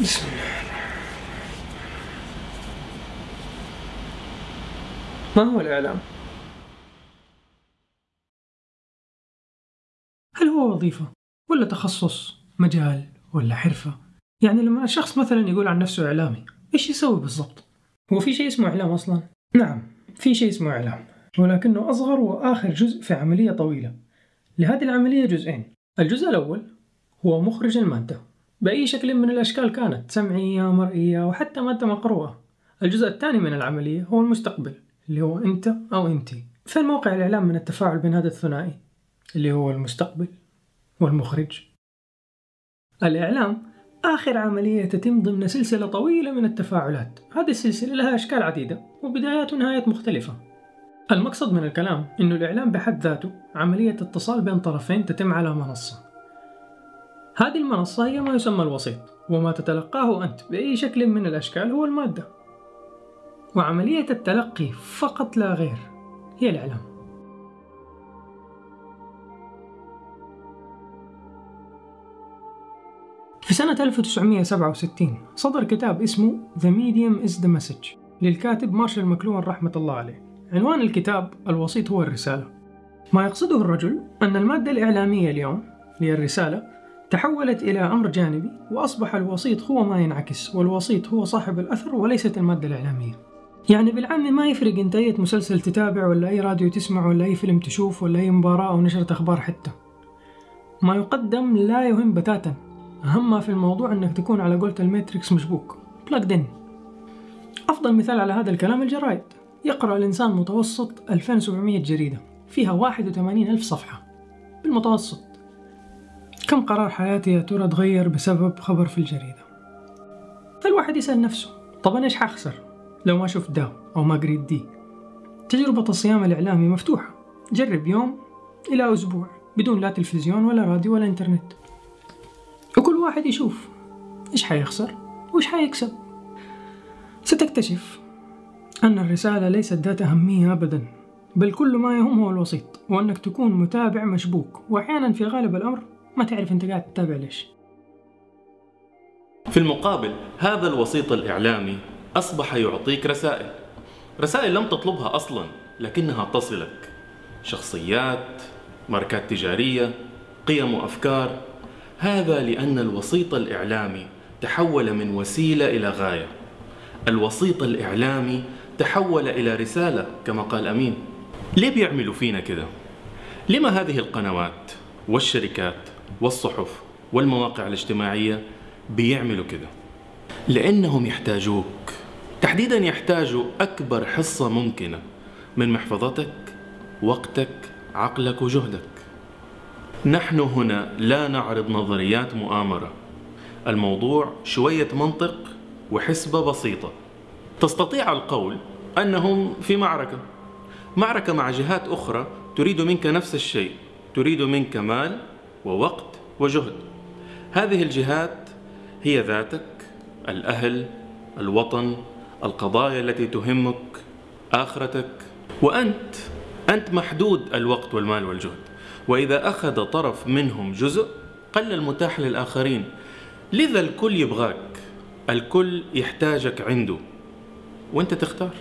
بسم الله ما هو الإعلام؟ هل هو وظيفة؟ ولا تخصص؟ مجال؟ ولا حرفة؟ يعني لما الشخص مثلا يقول عن نفسه إعلامي إيش يسوي بالضبط؟ هو في شيء اسمه إعلام أصلا؟ نعم في شيء اسمه إعلام ولكنه أصغر وآخر جزء في عملية طويلة لهذه العملية جزئين الجزء الأول هو مخرج المادة بأي شكل من الأشكال كانت سمعية مرئية وحتى مادة مقروءة. الجزء الثاني من العملية هو المستقبل اللي هو أنت أو أنتي. فين موقع الإعلام من التفاعل بين هذا الثنائي اللي هو المستقبل والمخرج. الإعلام آخر عملية تتم ضمن سلسلة طويلة من التفاعلات. هذه السلسلة لها أشكال عديدة وبدايات ونهايات مختلفة. المقصد من الكلام أنه الإعلام بحد ذاته عملية اتصال بين طرفين تتم على منصة. هذه المنصة هي ما يسمى الوسيط وما تتلقاه أنت بأي شكل من الأشكال هو المادة. وعملية التلقي فقط لا غير هي الإعلام. في سنة 1967 صدر كتاب اسمه The Medium is the Message للكاتب مارشال مكلوان رحمة الله عليه. عنوان الكتاب الوسيط هو الرسالة. ما يقصده الرجل أن المادة الإعلامية اليوم هي الرسالة تحولت إلى أمر جانبي وأصبح الوسيط هو ما ينعكس والوسيط هو صاحب الأثر وليست المادة الإعلامية. يعني بالعام ما يفرق إنت أي مسلسل تتابع ولا أي راديو تسمع ولا أي فيلم تشوف ولا أي مباراة أو نشرة أخبار حتى. ما يقدم لا يهم بتاتا. أهم ما في الموضوع أنك تكون على قولة الماتريكس مشبوك. plugged in. أفضل مثال على هذا الكلام الجرايد. يقرأ الإنسان متوسط 2700 جريدة. فيها 81 ألف صفحة. بالمتوسط. كم قرار حياتي يا ترى تغير بسبب خبر في الجريدة؟ فالواحد يسأل نفسه طب أنا إيش حخسر؟ لو ما شفت ده أو ما قريت دي. تجربة الصيام الإعلامي مفتوحة. جرب يوم إلى أسبوع بدون لا تلفزيون ولا راديو ولا إنترنت. وكل واحد يشوف إيش حيخسر وإيش حيكسب. ستكتشف أن الرسالة ليست ذات أهمية أبدا بل كل ما يهم هو الوسيط وأنك تكون متابع مشبوك وأحيانا في غالب الأمر ما تعرف أنت قاعد تتابع ليش. في المقابل هذا الوسيط الإعلامي أصبح يعطيك رسائل. رسائل لم تطلبها أصلا لكنها تصلك. شخصيات ماركات تجارية قيم وأفكار. هذا لأن الوسيط الإعلامي تحول من وسيلة إلى غاية. الوسيط الإعلامي تحول إلى رسالة كما قال أمين. ليه بيعملوا فينا كده؟ لما هذه القنوات والشركات والصحف والمواقع الاجتماعية بيعملوا كده؟ لأنهم يحتاجوك. تحديدا يحتاجوا أكبر حصة ممكنة من محفظتك وقتك عقلك وجهدك. نحن هنا لا نعرض نظريات مؤامرة. الموضوع شوية منطق وحسبة بسيطة. تستطيع القول أنهم في معركة. معركة مع جهات أخرى تريد منك نفس الشيء. تريد منك مال ووقت وجهد. هذه الجهات هي ذاتك الأهل الوطن القضايا التي تهمك آخرتك. وأنت أنت محدود الوقت والمال والجهد. وإذا أخذ طرف منهم جزء قل المتاح للآخرين. لذا الكل يبغاك الكل يحتاجك عنده. وأنت تختار.